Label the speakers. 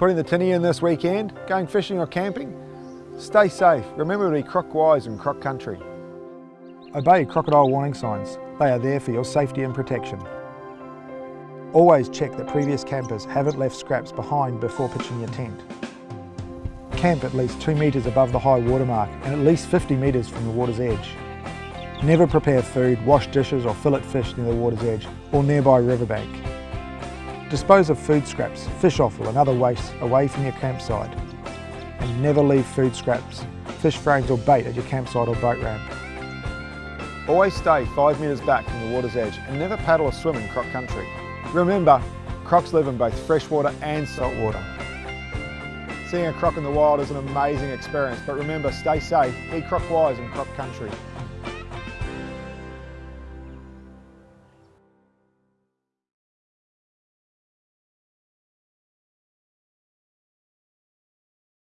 Speaker 1: Putting the tinny in this weekend, going fishing or camping? Stay safe. Remember to be croc wise in croc country. Obey crocodile warning signs. They are there for your safety and protection. Always check that previous campers haven't left scraps behind before pitching your tent. Camp at least 2 metres above the high water mark and at least 50 metres from the water's edge. Never prepare food, wash dishes or fillet fish near the water's edge or nearby riverbank. Dispose of food scraps, fish offal and other waste away from your campsite. And never leave food scraps, fish frames or bait at your campsite or boat ramp. Always stay 5 metres back from the water's edge and never paddle or swim in croc country. Remember, crocs live in both freshwater and saltwater. Seeing a croc in the wild is an amazing experience, but remember, stay safe, be croc wise in croc country.